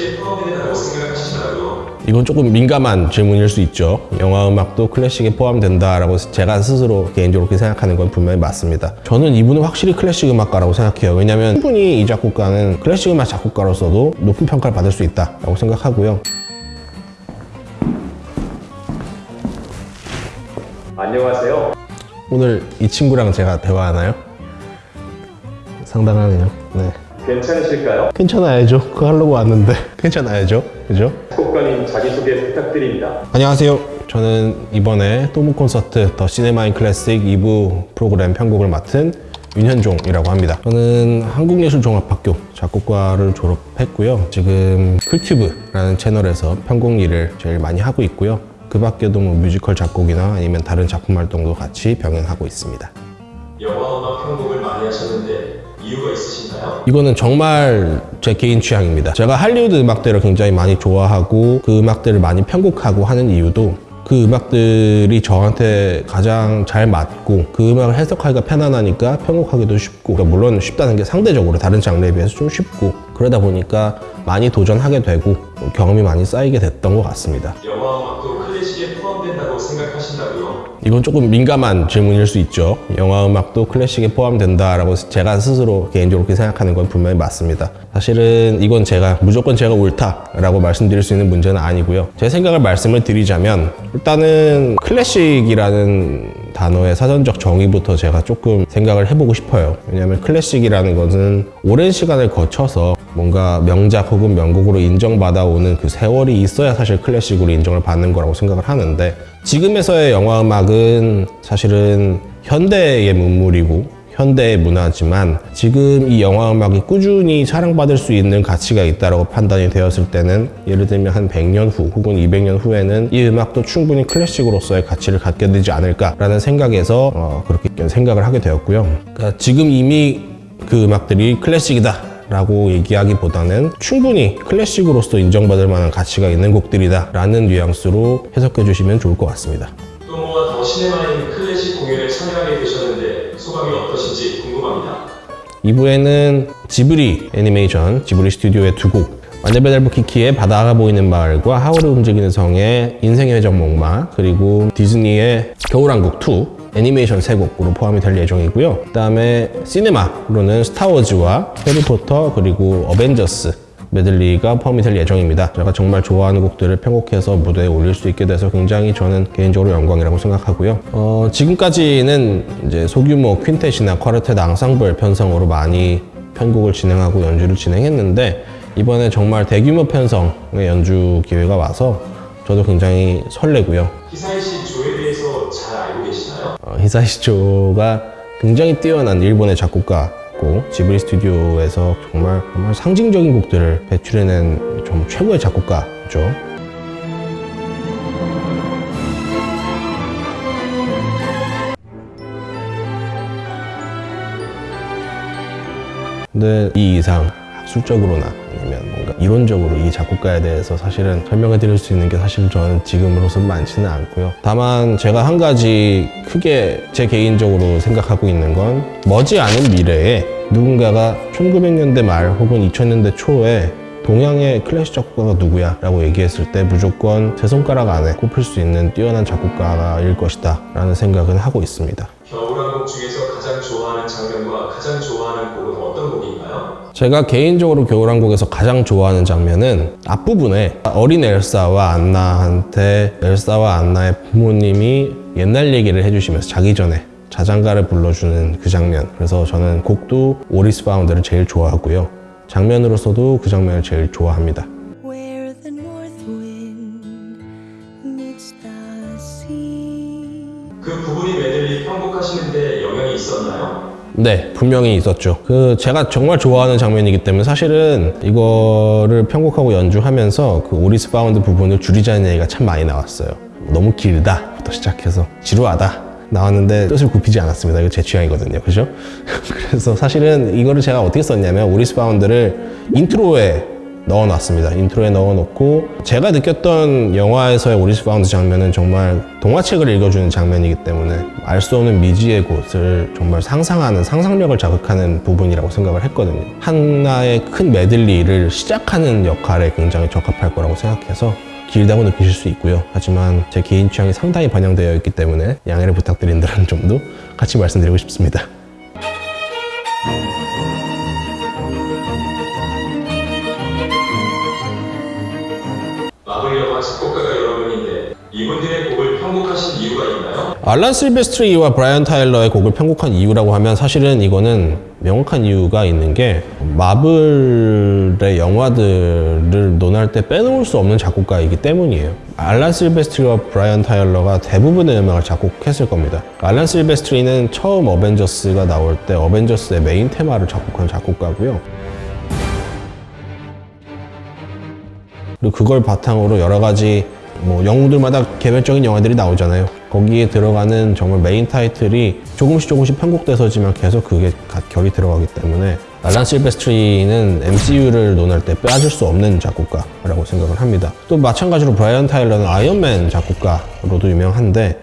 클래식에 포함이 된다고 생각하신다고요? 이건 조금 민감한 질문일 수 있죠. 영화 음악도 클래식에 포함된다라고 제가 스스로 개인적으로 그렇게 생각하는 건 분명히 맞습니다. 저는 이분은 확실히 클래식 음악가라고 생각해요. 왜냐하면 충분히 이 작곡가는 클래식 음악 작곡가로서도 높은 평가를 받을 수 있다라고 생각하고요. 안녕하세요. 오늘 이 친구랑 제가 대화하나요? 상당하네요. 네. 괜찮으실까요? 괜찮아야죠. 그거 하려고 왔는데 괜찮아야죠. 그죠? 작곡가님 자기소개 부탁드립니다. 안녕하세요. 저는 이번에 또모 콘서트 더 시네마인 클래식 2부 프로그램 편곡을 맡은 윤현종이라고 합니다. 저는 한국예술종합학교 작곡과를 졸업했고요. 지금 쿨튜브라는 채널에서 편곡 일을 제일 많이 하고 있고요. 그 밖에도 뭐 뮤지컬 작곡이나 아니면 다른 작품 활동도 같이 병행하고 있습니다. 영화 음악 편곡을 많이 하셨는데 이유가 있으신가요? 이거는 정말 제 개인 취향입니다. 제가 할리우드 음악들을 굉장히 많이 좋아하고 그 음악들을 많이 편곡하고 하는 이유도 그 음악들이 저한테 가장 잘 맞고 그 음악을 해석하기가 편안하니까 편곡하기도 쉽고 그러니까 물론 쉽다는 게 상대적으로 다른 장르에 비해서 좀 쉽고 그러다 보니까 많이 도전하게 되고 경험이 많이 쌓이게 됐던 것 같습니다. 영화 생각하신다고요? 이건 조금 민감한 질문일 수 있죠. 영화 음악도 클래식에 포함된다라고 제가 스스로 개인적으로 그렇게 생각하는 건 분명히 맞습니다. 사실은 이건 제가 무조건 제가 옳다라고 말씀드릴 수 있는 문제는 아니고요. 제 생각을 말씀을 드리자면 일단은 클래식이라는 단어의 사전적 정의부터 제가 조금 생각을 해보고 싶어요. 왜냐하면 클래식이라는 것은 오랜 시간을 거쳐서 뭔가 명작 혹은 명곡으로 인정받아 오는 그 세월이 있어야 사실 클래식으로 인정을 받는 거라고 생각을 하는데 지금에서의 영화 음악은 사실은 현대의 문물이고 현대의 문화지만 지금 이 영화 음악이 꾸준히 사랑받을 수 있는 가치가 있다고 판단이 되었을 때는 예를 들면 한 100년 후 혹은 200년 후에는 이 음악도 충분히 클래식으로서의 가치를 갖게 되지 않을까라는 생각에서 어, 그렇게 생각을 하게 되었고요. 그러니까 지금 이미 그 음악들이 클래식이다 라고 얘기하기보다는 충분히 클래식으로서 인정받을 만한 가치가 있는 곡들이다 라는 뉘앙스로 해석해 주시면 좋을 것 같습니다. 또모와 더 시네마인 클래식 공연에 참여하게 되셨는데 소감이 어떠신지 궁금합니다. 2부에는 지브리 애니메이션 지브리 스튜디오의 두 곡 마녀배달부 키키의 바다가 보이는 마을과 하울의 움직이는 성의 인생의 회전 목마 그리고 디즈니의 겨울왕국 2 애니메이션 세 곡으로 포함이 될 예정이고요 그 다음에 시네마로는 스타워즈와 해리포터 그리고 어벤져스 메들리가 포함이 될 예정입니다. 제가 정말 좋아하는 곡들을 편곡해서 무대에 올릴 수 있게 돼서 굉장히 저는 개인적으로 영광이라고 생각하고요. 어, 지금까지는 이제 소규모 퀸텟이나 콰르텟 앙상블 편성으로 많이 편곡을 진행하고 연주를 진행했는데 이번에 정말 대규모 편성의 연주 기회가 와서 저도 굉장히 설레고요. 잘 알고 계시나요? 어, 히사이시조가 굉장히 뛰어난 일본의 작곡가고 지브리 스튜디오에서 정말 정말 상징적인 곡들을 배출해낸 좀 최고의 작곡가죠. 근데 이 이상 학술적으로나 아니면 뭔가 이론적으로 이 작곡가에 대해서 사실은 설명해 드릴 수 있는 게 사실 저는 지금으로선 많지는 않고요. 다만 제가 한 가지 크게 제 개인적으로 생각하고 있는 건 머지않은 미래에 누군가가 1900년대 말 혹은 2000년대 초에 동양의 클래식 작곡가가 누구야? 라고 얘기했을 때 무조건 제 손가락 안에 꼽힐 수 있는 뛰어난 작곡가일 것이다 라는 생각은 하고 있습니다. 겨울왕국 중에서 가장 좋아하는 장면과 가장 좋아하는 곡은 어떤 곡인가요? 제가 개인적으로 겨울왕국에서 가장 좋아하는 장면은 앞부분에 어린 엘사와 안나한테 엘사와 안나의 부모님이 옛날 얘기를 해주시면서 자기 전에 자장가를 불러주는 그 장면 그래서 저는 곡도 All Is Found를 제일 좋아하고요 장면으로서도 그 장면을 제일 좋아합니다 where the north wind meets the sea. 그 부분이 메들리 편곡하시는데 영향이 있었나요? 네, 분명히 있었죠. 그 제가 정말 좋아하는 장면이기 때문에 사실은 이거를 편곡하고 연주하면서 그 All Is Found 부분을 줄이자는 얘기가 참 많이 나왔어요. 너무 길다 부터 시작해서 지루하다. 나왔는데 뜻을 굽히지 않았습니다. 이거 제 취향이거든요. 그죠? 그래서 사실은 이거를 제가 어떻게 썼냐면 All Is Found를 인트로에 넣어놨습니다. 인트로에 넣어놓고 제가 느꼈던 영화에서의 All Is Found 장면은 정말 동화책을 읽어주는 장면이기 때문에 알 수 없는 미지의 곳을 정말 상상하는 상상력을 자극하는 부분이라고 생각을 했거든요. 하나의 큰 메들리를 시작하는 역할에 굉장히 적합할 거라고 생각해서 길다고 느끼실 수 있고요. 하지만 제 개인 취향이 상당히 반영되어 있기 때문에 양해를 부탁드린다는 점도 같이 말씀드리고 싶습니다. 작곡가가 여러분인데 이분들의 곡을 편곡하신 이유가 있나요? 알란 실베스트리와 브라이언 타일러의 곡을 편곡한 이유라고 하면 사실은 이거는 명확한 이유가 있는 게 마블의 영화들을 논할 때 빼놓을 수 없는 작곡가이기 때문이에요. 알란 실베스트리와 브라이언 타일러가 대부분의 음악을 작곡했을 겁니다. 알란 실베스트리는 처음 어벤져스가 나올 때 어벤져스의 메인 테마를 작곡한 작곡가고요. 그리고 그걸 바탕으로 여러 가지 뭐 영웅들마다 개별적인 영화들이 나오잖아요. 거기에 들어가는 정말 메인 타이틀이 조금씩 조금씩 편곡돼서지만 계속 그게 가- 결이 들어가기 때문에 알란 실베스트리는 MCU를 논할 때 빠질 수 없는 작곡가라고 생각을 합니다. 또 마찬가지로 브라이언 타일러는 아이언맨 작곡가로도 유명한데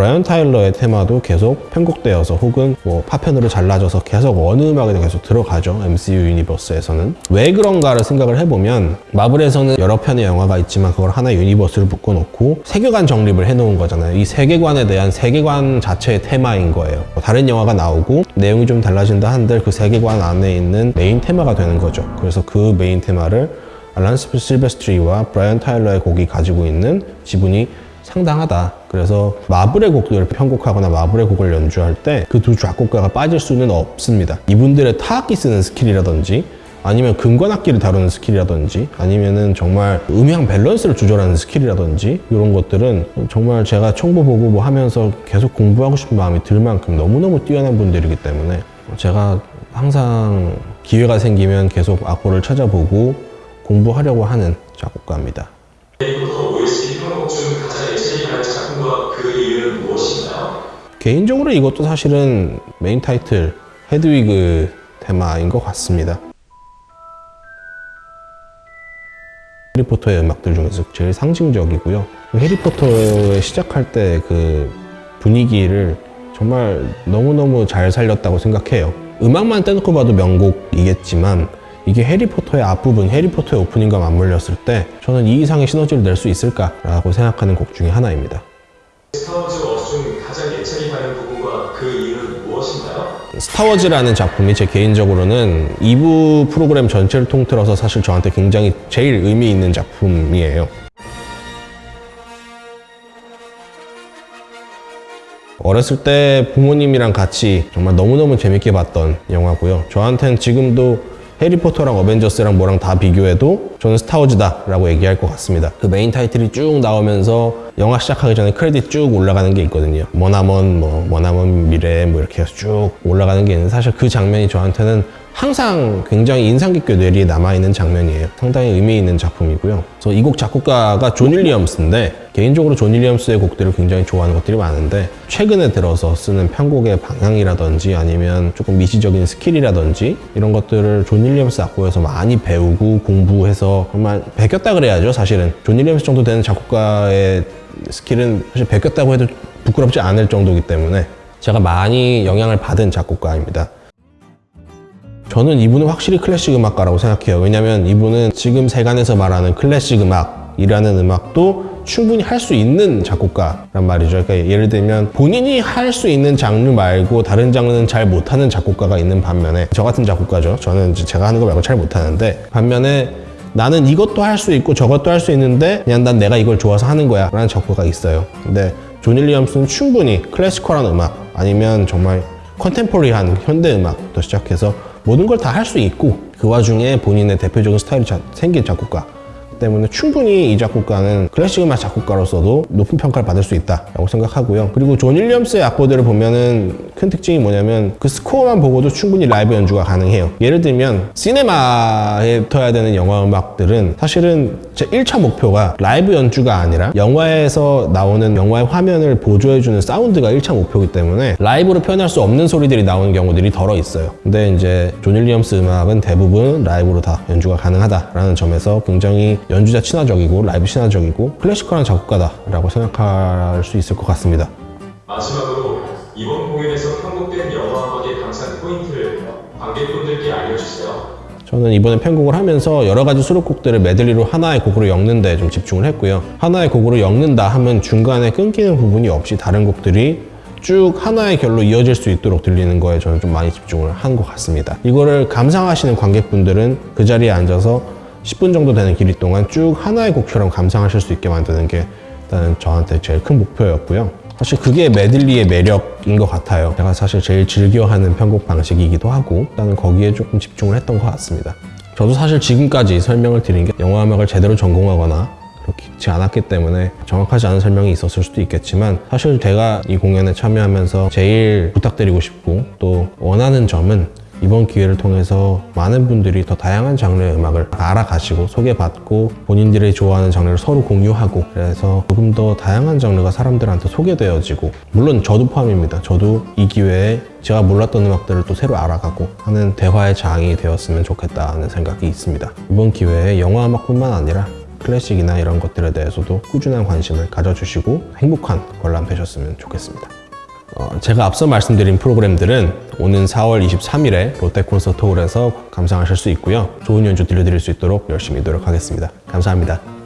브라이언 타일러의 테마도 계속 편곡되어서 혹은 뭐 파편으로 잘라져서 계속 어느 음악에도 계속 들어가죠. MCU universe에서는. 왜 그런가를 생각을 해보면 마블에서는 여러 편의 영화가 있지만 그걸 하나의 universe를 묶어놓고 세계관 정립을 해놓은 거잖아요. 이 세계관에 대한 세계관 자체의 테마인 거예요. 뭐 다른 영화가 나오고 내용이 좀 달라진다 한들 그 세계관 안에 있는 메인 테마가 되는 거죠. 그래서 그 메인 테마를 알란 실베스트리와 브라이언 타일러의 곡이 가지고 있는 지분이 상당하다. 그래서 마블의 곡들을 편곡하거나 마블의 곡을 연주할 때 그 두 작곡가가 빠질 수는 없습니다. 이분들의 타악기 쓰는 스킬이라든지 아니면 금관악기를 다루는 skill이라든지 아니면은 정말 음향 밸런스를 조절하는 skill이라든지 이런 것들은 정말 제가 총보 보고 뭐 하면서 계속 공부하고 싶은 마음이 들 만큼 너무너무 뛰어난 분들이기 때문에 제가 항상 기회가 생기면 계속 악보를 찾아보고 공부하려고 하는 작곡가입니다. 개인적으로 이것도 사실은 main title 헤드위그 테마인 것 같습니다. 해리포터의 음악들 중에서 제일 상징적이고요. 그 해리포터의 시작할 때 그 분위기를 정말 너무너무 잘 살렸다고 생각해요. 음악만 떼놓고 봐도 명곡이겠지만 이게 해리포터의 앞부분, 해리포터의 오프닝과 맞물렸을 때 저는 이 이상의 시너지를 낼 수 있을까 라고 생각하는 곡 중에 하나입니다. 스타워즈라는 작품이 제 개인적으로는 2부 프로그램 전체를 통틀어서 사실 저한테 굉장히 제일 의미 있는 작품이에요. 어렸을 때 부모님이랑 같이 정말 너무너무 재밌게 봤던 영화고요. 저한테는 지금도 해리포터랑 어벤져스랑 뭐랑 다 비교해도 저는 스타워즈다 라고 얘기할 것 같습니다. 그 main title이 쭉 나오면서 영화 시작하기 전에 크레딧 쭉 올라가는 게 있거든요. 머나먼 뭐 머나먼 미래 뭐 이렇게 해서 쭉 올라가는 게 있는데 사실 그 장면이 저한테는 항상 굉장히 인상 깊게 뇌리에 남아있는 장면이에요. 상당히 의미 있는 작품이고요. 그래서 이 곡 작곡가가 존 윌리엄스인데 개인적으로 존 윌리엄스의 곡들을 굉장히 좋아하는 것들이 많은데 최근에 들어서 쓰는 편곡의 방향이라든지 아니면 조금 미시적인 skill이라든지 이런 것들을 존 윌리엄스 악보에서 많이 배우고 공부해서 정말 베꼈다 그래야죠 사실은 존 윌리엄스 정도 되는 작곡가의 skill은 사실 베꼈다고 해도 부끄럽지 않을 정도이기 때문에 제가 많이 영향을 받은 작곡가입니다. 저는 이분은 확실히 클래식 음악가라고 생각해요. 왜냐면 이분은 지금 세간에서 말하는 클래식 음악이라는 음악도 충분히 할 수 있는 작곡가란 말이죠. 그러니까 예를 들면 본인이 할 수 있는 장르 말고 다른 장르는 잘 못하는 작곡가가 있는 반면에 저 같은 작곡가죠. 저는 제가 하는 거 말고 잘 못하는데 반면에 나는 이것도 할 수 있고 저것도 할 수 있는데 그냥 난 내가 이걸 좋아서 하는 거야 라는 작곡가가 있어요. 근데 존 윌리엄스는 충분히 classical한 음악 아니면 정말 contemporary한 현대 음악부터 시작해서 모든 걸 다 할 수 있고 그 와중에 본인의 대표적인 스타일이 자- 생긴 작곡가 때문에 충분히 이 작곡가는 클래식 음악 작곡가로서도 높은 평가를 받을 수 있다라고 생각하고요. 그리고 존 윌리엄스의 악보들을 보면은 큰 특징이 뭐냐면 그 스코어만 보고도 충분히 라이브 연주가 가능해요. 예를 들면 시네마에 붙어야 되는 영화 음악들은 사실은 제 1차 목표가 라이브 연주가 아니라 영화에서 나오는 영화의 화면을 보조해주는 사운드가 1차 목표이기 때문에 라이브로 표현할 수 없는 소리들이 나오는 경우들이 더러 있어요. 근데 이제 존 윌리엄스 음악은 대부분 라이브로 다 연주가 가능하다라는 점에서 굉장히 연주자 친화적이고 라이브 친화적이고 클래시컬한 작곡가다 라고 생각할 수 있을 것 같습니다. 마지막으로 이번 공연에서 편곡된 영화 음악의 감상 포인트를 관객분들께 알려주세요. 저는 이번에 편곡을 하면서 여러 가지 수록곡들을 메들리로 하나의 곡으로 엮는 데 좀 집중을 했고요. 하나의 곡으로 엮는다 하면 중간에 끊기는 부분이 없이 다른 곡들이 쭉 하나의 결로 이어질 수 있도록 들리는 거에 저는 좀 많이 집중을 한 것 같습니다. 이거를 감상하시는 관객분들은 그 자리에 앉아서 10분 정도 되는 길이 동안 쭉 하나의 곡처럼 감상하실 수 있게 만드는 게 일단은 저한테 제일 큰 목표였고요. 사실 그게 메들리의 매력인 것 같아요. 제가 사실 제일 즐겨하는 편곡 방식이기도 하고 일단은 거기에 조금 집중을 했던 것 같습니다. 저도 사실 지금까지 설명을 드린 게 영화 음악을 제대로 전공하거나 그렇지 않았기 때문에 정확하지 않은 설명이 있었을 수도 있겠지만 사실 제가 이 공연에 참여하면서 제일 부탁드리고 싶고 또 원하는 점은 이번 기회를 통해서 많은 분들이 더 다양한 장르의 음악을 알아가시고 소개받고 본인들이 좋아하는 장르를 서로 공유하고 그래서 조금 더 다양한 장르가 사람들한테 소개되어지고 물론 저도 포함입니다. 저도 이 기회에 제가 몰랐던 음악들을 또 새로 알아가고 하는 대화의 장이 되었으면 좋겠다는 생각이 있습니다. 이번 기회에 영화 음악뿐만 아니라 클래식이나 이런 것들에 대해서도 꾸준한 관심을 가져주시고 행복한 관람 되셨으면 좋겠습니다. 어, 제가 앞서 말씀드린 프로그램들은 오는 4월 23일에 롯데 콘서트 홀에서 감상하실 수 있고요. 좋은 연주 들려드릴 수 있도록 열심히 노력하겠습니다. 감사합니다.